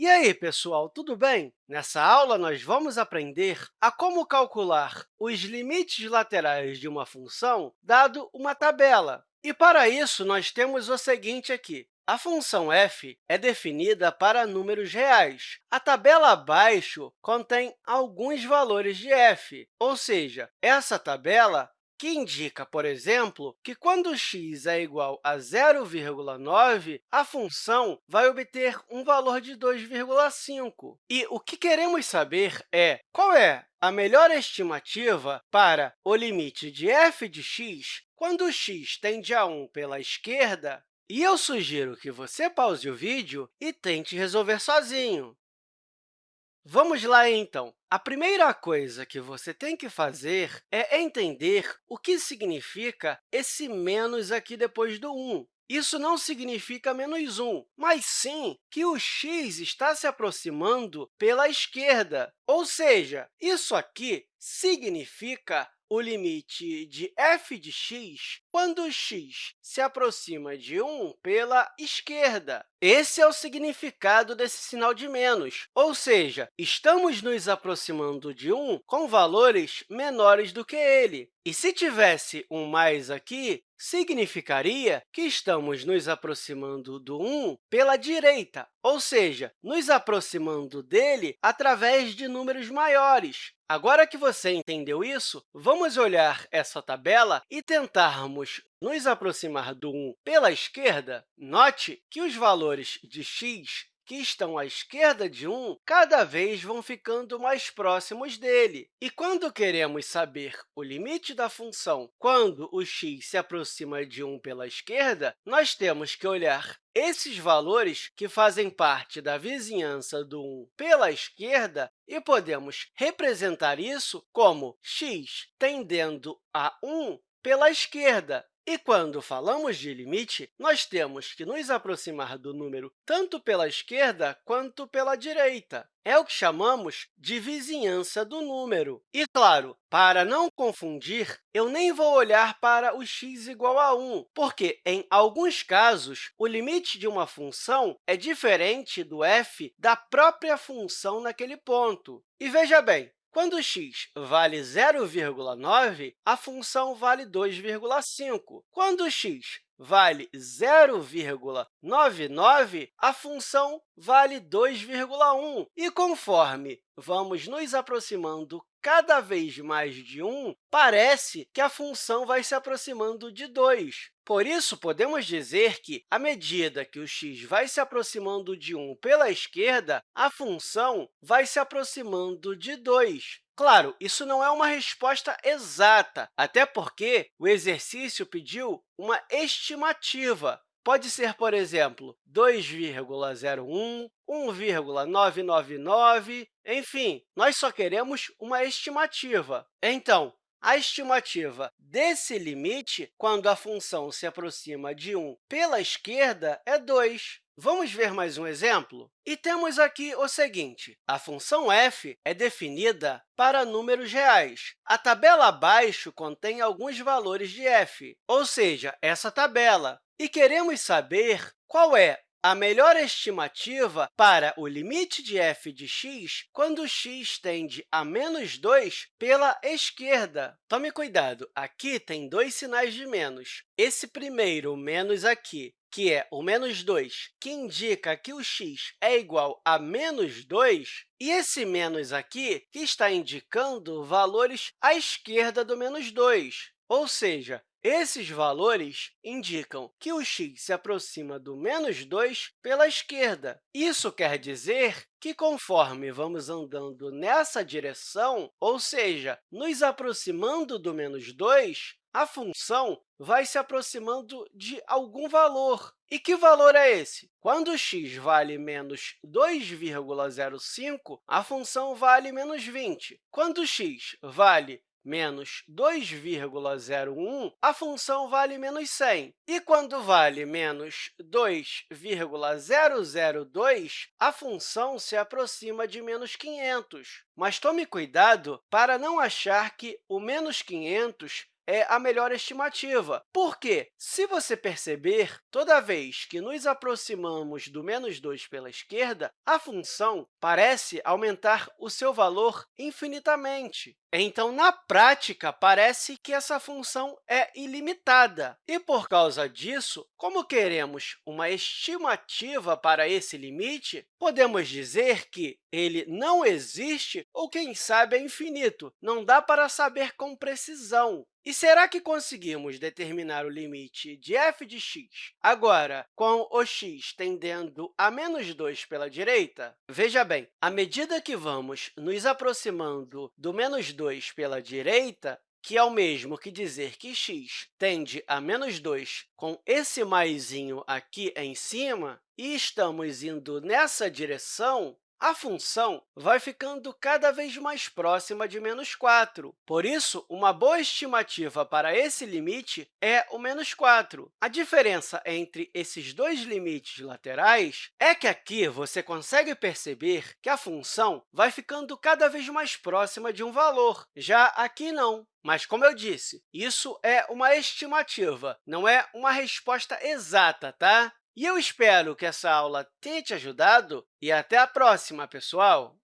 E aí, pessoal, tudo bem? Nessa aula, nós vamos aprender a como calcular os limites laterais de uma função dado uma tabela. E, para isso, nós temos o seguinte aqui. A função f é definida para números reais. A tabela abaixo contém alguns valores de f, ou seja, essa tabela que indica, por exemplo, que quando x é igual a 0,9, a função vai obter um valor de 2,5. E o que queremos saber é qual é a melhor estimativa para o limite de f de x quando x tende a 1 pela esquerda e eu sugiro que você pause o vídeo e tente resolver sozinho. Vamos lá, então. A primeira coisa que você tem que fazer é entender o que significa esse menos aqui depois do 1. Isso não significa menos 1, mas sim que o x está se aproximando pela esquerda. Ou seja, isso aqui significa o limite de f de x quando x se aproxima de 1 pela esquerda. Esse é o significado desse sinal de menos, ou seja, estamos nos aproximando de 1 com valores menores do que ele. E se tivesse um mais aqui, significaria que estamos nos aproximando do 1 pela direita, ou seja, nos aproximando dele através de números maiores. Agora que você entendeu isso, vamos olhar essa tabela e tentarmos nos aproximar do 1 pela esquerda. Note que os valores de x que estão à esquerda de 1 cada vez vão ficando mais próximos dele. E quando queremos saber o limite da função quando o x se aproxima de 1 pela esquerda, nós temos que olhar esses valores que fazem parte da vizinhança do 1 pela esquerda e podemos representar isso como x tendendo a 1 pela esquerda. E quando falamos de limite, nós temos que nos aproximar do número tanto pela esquerda quanto pela direita. É o que chamamos de vizinhança do número. E, claro, para não confundir, eu nem vou olhar para o x igual a 1, porque, em alguns casos, o limite de uma função é diferente do f da própria função naquele ponto. E veja bem, quando x vale 0,9, a função vale 2,5. Quando x vale 0,99, a função vale 2,1. E conforme vamos nos aproximando cada vez mais de 1, parece que a função vai se aproximando de 2. Por isso, podemos dizer que, à medida que o x vai se aproximando de 1 pela esquerda, a função vai se aproximando de 2. Claro, isso não é uma resposta exata, até porque o exercício pediu uma estimativa. Pode ser, por exemplo, 2,01, 1,999, enfim, nós só queremos uma estimativa. Então, a estimativa desse limite, quando a função se aproxima de 1 pela esquerda, é 2. Vamos ver mais um exemplo? E temos aqui o seguinte, a função f é definida para números reais. A tabela abaixo contém alguns valores de f, ou seja, essa tabela. E queremos saber qual é a melhor estimativa para o limite de f de x quando x tende a menos 2 pela esquerda. Tome cuidado, aqui tem dois sinais de menos. Esse primeiro menos aqui que é o menos 2, que indica que o x é igual a menos 2, e esse menos aqui, que está indicando valores à esquerda do menos 2. Ou seja, esses valores indicam que o x se aproxima do menos 2 pela esquerda. Isso quer dizer que, conforme vamos andando nessa direção, ou seja, nos aproximando do menos 2, a função vai se aproximando de algum valor. E que valor é esse? Quando x vale menos 2,05, a função vale menos 20. Quando x vale menos 2,01, a função vale menos 100. E quando vale menos 2,002, a função se aproxima de menos 500. Mas tome cuidado para não achar que o menos 500 é a melhor estimativa. Por quê? Se você perceber, toda vez que nos aproximamos do menos 2 pela esquerda, a função parece aumentar o seu valor infinitamente. Então, na prática, parece que essa função é ilimitada. E, por causa disso, como queremos uma estimativa para esse limite, podemos dizer que ele não existe ou, quem sabe, é infinito. Não dá para saber com precisão. E será que conseguimos determinar o limite de f de x agora com o x tendendo a menos 2 pela direita? Veja bem, à medida que vamos nos aproximando do menos 2 pela direita, que é o mesmo que dizer que x tende a menos 2 com esse maisinho aqui em cima, e estamos indo nessa direção, a função vai ficando cada vez mais próxima de menos 4. Por isso, uma boa estimativa para esse limite é o menos 4. A diferença entre esses dois limites laterais é que aqui você consegue perceber que a função vai ficando cada vez mais próxima de um valor. Já aqui, não. Mas, como eu disse, isso é uma estimativa, não é uma resposta exata, tá? E eu espero que essa aula tenha te ajudado e até a próxima, pessoal!